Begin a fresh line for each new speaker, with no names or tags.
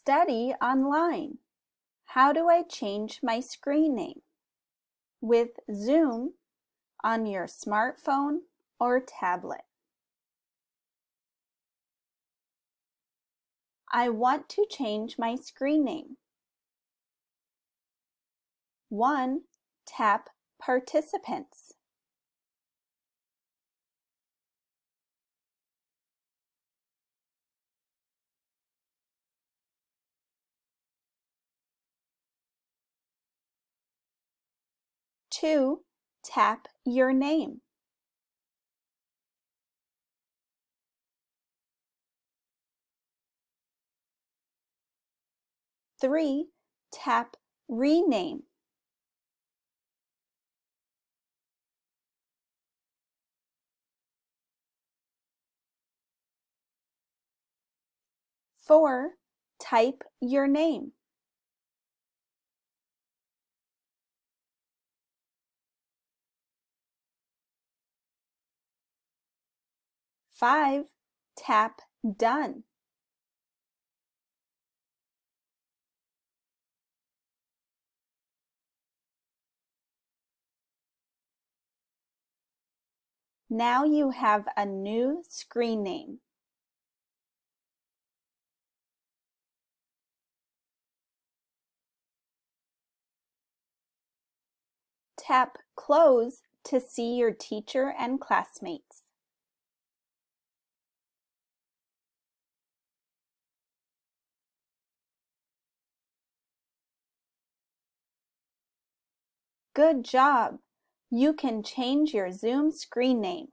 study online. How do I change my screen name? With Zoom on your smartphone or tablet. I want to change my screen name. 1. Tap Participants. Two, tap your name. Three, tap rename. Four, type your name. Five, tap Done. Now you have a new screen name. Tap Close to see your teacher and classmates. Good job! You can change your Zoom screen name.